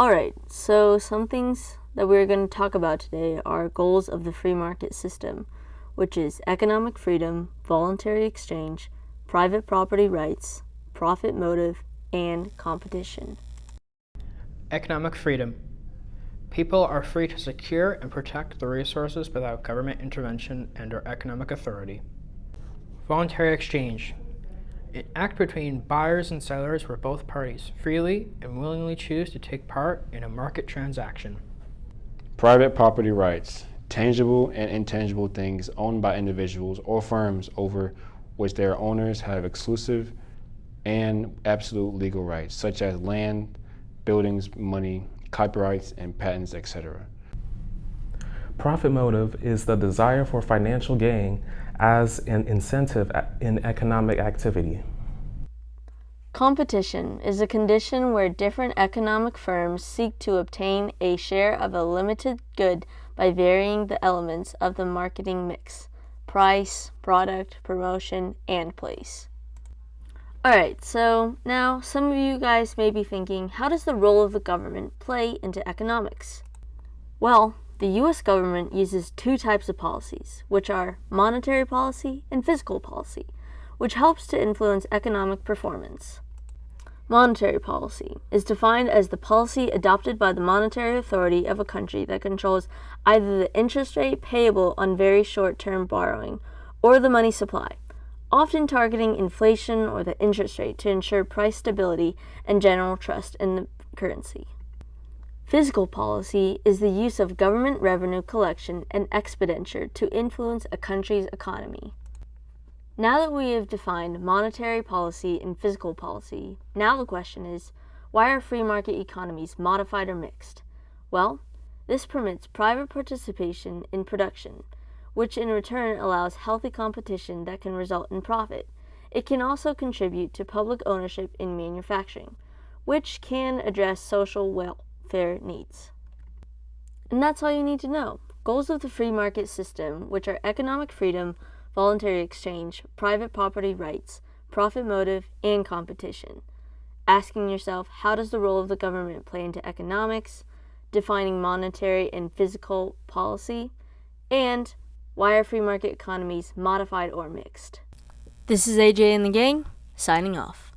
Alright, so some things that we're going to talk about today are goals of the free market system, which is economic freedom, voluntary exchange, private property rights, profit motive, and competition. Economic freedom. People are free to secure and protect the resources without government intervention and or economic authority. Voluntary exchange. An act between buyers and sellers where both parties freely and willingly choose to take part in a market transaction. Private property rights, tangible and intangible things owned by individuals or firms over which their owners have exclusive and absolute legal rights, such as land, buildings, money, copyrights, and patents, etc. Profit motive is the desire for financial gain as an incentive in economic activity. Competition is a condition where different economic firms seek to obtain a share of a limited good by varying the elements of the marketing mix price, product, promotion, and place. Alright, so now some of you guys may be thinking, how does the role of the government play into economics? Well, the US government uses two types of policies, which are monetary policy and fiscal policy, which helps to influence economic performance. Monetary policy is defined as the policy adopted by the monetary authority of a country that controls either the interest rate payable on very short-term borrowing or the money supply, often targeting inflation or the interest rate to ensure price stability and general trust in the currency. Fiscal policy is the use of government revenue collection and expenditure to influence a country's economy. Now that we have defined monetary policy and fiscal policy, now the question is, why are free market economies modified or mixed? Well, this permits private participation in production, which in return allows healthy competition that can result in profit. It can also contribute to public ownership in manufacturing, which can address social welfare needs. And that's all you need to know. Goals of the free market system, which are economic freedom, voluntary exchange, private property rights, profit motive, and competition. Asking yourself, how does the role of the government play into economics, defining monetary and fiscal policy, and why are free market economies modified or mixed? This is AJ and the gang, signing off.